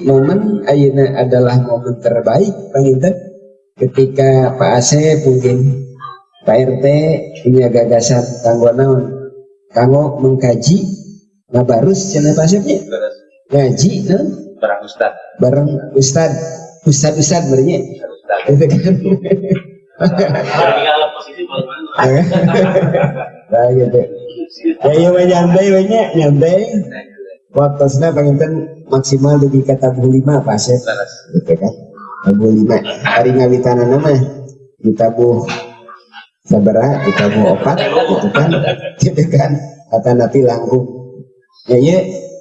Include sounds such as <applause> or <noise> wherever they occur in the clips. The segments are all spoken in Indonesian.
momen Aina adalah momen terbaik Panginten ketika Pak Asep mungkin Pak RT punya gagasan kanggo naon kanggo mengkaji ngabarus channel Pak Asep ngaji no? barang ustad. Bareng ustad. Ustad ustad bernya itu kan. <laughs> Nah gitu. Ya iya nyantai banyak nyantai waktu sana penginten maksimal di kata lima apa sih gitu kan tabuh lima. Hari ngawitana nama ditabuh sabara ditabuh opat gitu kan. Gitu kan. Kata nabi langkung. Ya iya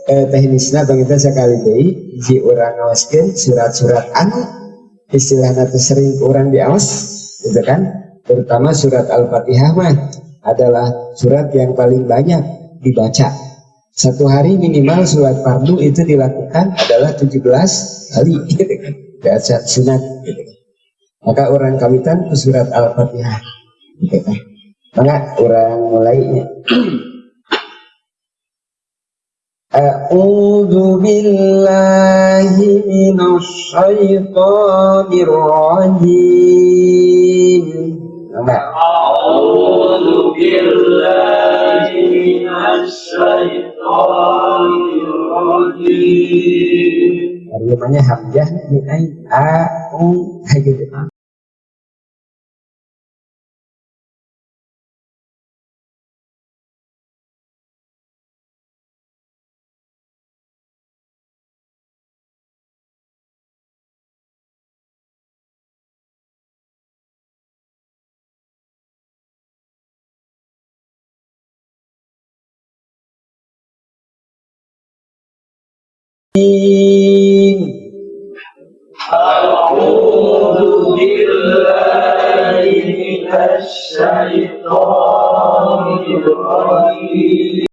eh, teknisnya penginten sekali deh. Si orang ngawaskan surat-surat anu istilahnya sering orang diawas gitu kan. Terutama surat al-fatihah mah adalah surat yang paling banyak dibaca satu hari minimal surat fardu itu dilakukan adalah 17 kali. <laughs> Gitu kan sunat. Maka orang kawitan ke surat al-fatihah. Maka orang mulainya. <clears throat> A'udzu billahi minasy syaithanir rajim. hanya hamzahnya như ai a u kayak gitu Amin. أعوذ بالله من الشيطان الرجيم.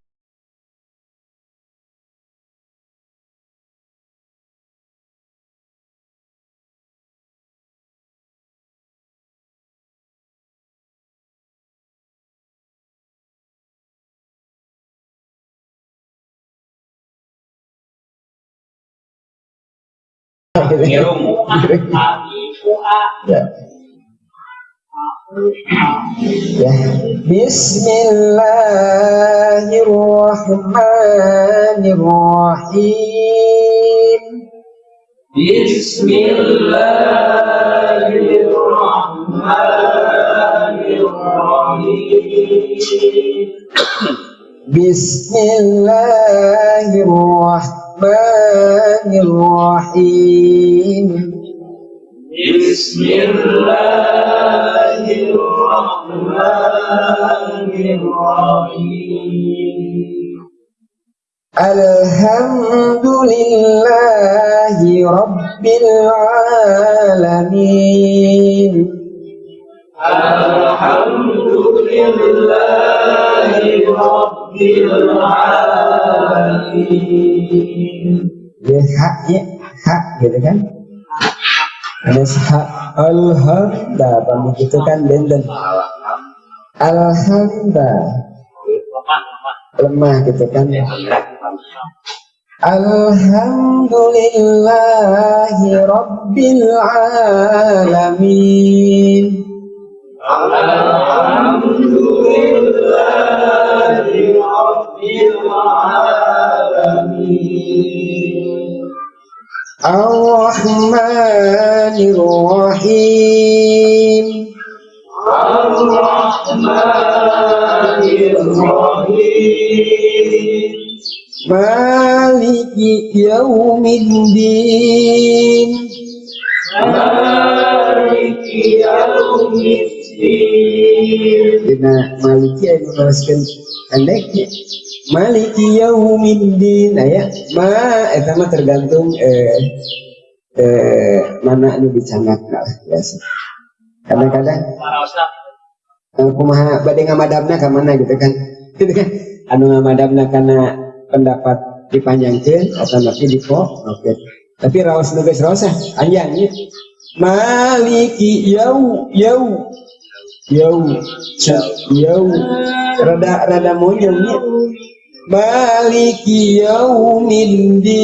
Ngirumu <laughs> Ya. Ya. Bismillahirrahmanirrahim. Bismillahirrahmanirrahim. Bismillahirrahmanirrahim. الرحمن الرحيم. بسم الله الحمد لله رب العالمين الحمد لله رب العالمين ya hak ya? Hak gitu kan? Ada hak alhamdulillah, bang begitu kan benden Alhamdulillah. lemah gitu kan? Alhamdulillahi Rabbil Alamin. Alhamdulillah الرحمن الرحيم. الرحمن الرحيم مالك يوم الدين. مالك يوم الدين. Dina Maliki yang menuliskan pendeknya. Maliki Yaumiddin nah ya. Ma eta mah tergantung eh, eh, mana dicangat lah biasa. Kadang-kadang eh, kumaha bade ngamadamna ka mana gitu kan. <laughs> Gitu kan. Anu ngamadamna karena pendapat dipanjangkeun atau nanti dipo oke. Tapi rawas nu geus rawas anjangnya maliki yau yau yau yau rada rada moyongnya maliki yaumiddin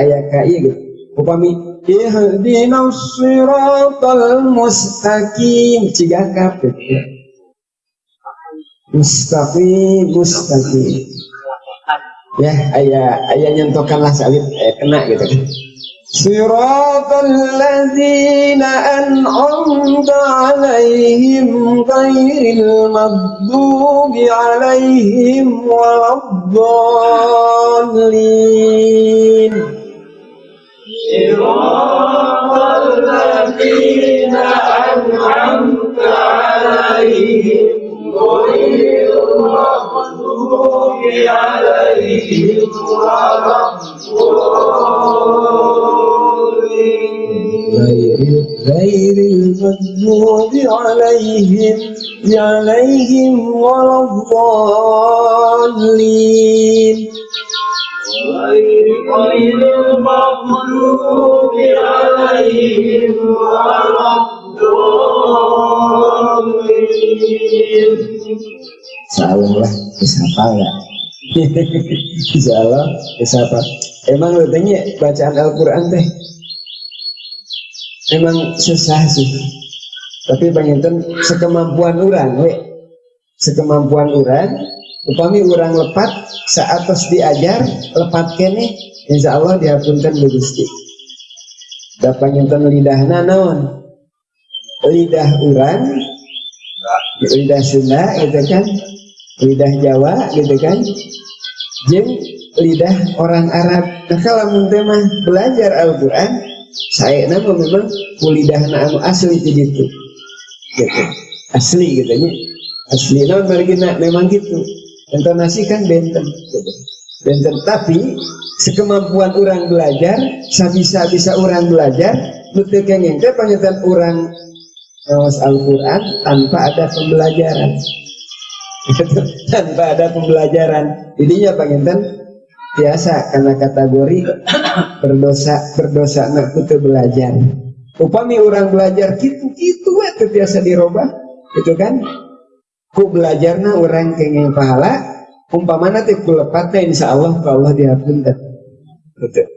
ayat kai gitu upami ihdinas siratal mustaqim cigakap gitu mustaqim mustaqim ya ayah ayah nyentokanlah sawit eh, kena gitu kan صراط الذين أنعمت عليهم غير المغضوب عليهم ولا الضالين صراط الذين أنعمت عليهم عليهم غير المغضوب عليهم عليهم ولا الضالين. غير المغضوب عليهم ولا الضالين Salah lah, bisa apa lah? Salah, bisa apa? Emang lu tanya bacaan Al-Quran teh Emang susah sih Tapi penginten sekemampuan orang we Sekemampuan orang Upami orang lepat Saat tos diajar Lepat kene Insya Allah dihapunkan bu Gusti. Da penginten lidahna naon? Lidah orang Lidah Sunda gitu kan? Lidah Jawa gitu kan? Jeng lidah orang Arab. Nah kalau mah belajar Al-Quran saya nama memang kulidahna anu asli itu gitu. Gitu. Asli gitu nya. Asli margina memang gitu intonasi kan benten. Gitu benten. Tapi sekemampuan orang belajar sabisa bisa orang belajar nutu kengeng. Teh panyetan orang ngawas Al-Quran tanpa ada pembelajaran. <laughs> Tanpa ada pembelajaran. Jadinya panyetan biasa karena kategori berdosa berdosa nak kutu belajar. Upami orang belajar gitu gitu itu biasa dirubah. Gitu kan ku belajarna orang kengeng pahala umpamana teh ku lepatnya insya Allah ku Allah dihapunkan gitu